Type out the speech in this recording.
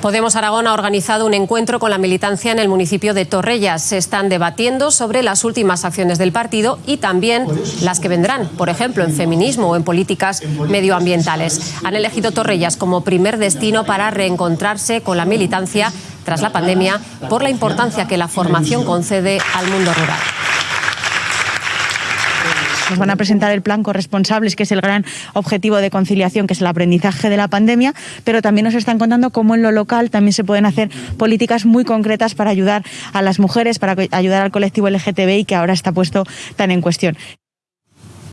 Podemos Aragón ha organizado un encuentro con la militancia en el municipio de Torrellas. Se están debatiendo sobre las últimas acciones del partido y también las que vendrán, por ejemplo, en feminismo o en políticas medioambientales. Han elegido Torrellas como primer destino para reencontrarse con la militancia tras la pandemia por la importancia que la formación concede al mundo rural. Nos van a presentar el plan corresponsables, que es el gran objetivo de conciliación, que es el aprendizaje de la pandemia, pero también nos están contando cómo en lo local también se pueden hacer políticas muy concretas para ayudar a las mujeres, para ayudar al colectivo LGTBI que ahora está puesto tan en cuestión.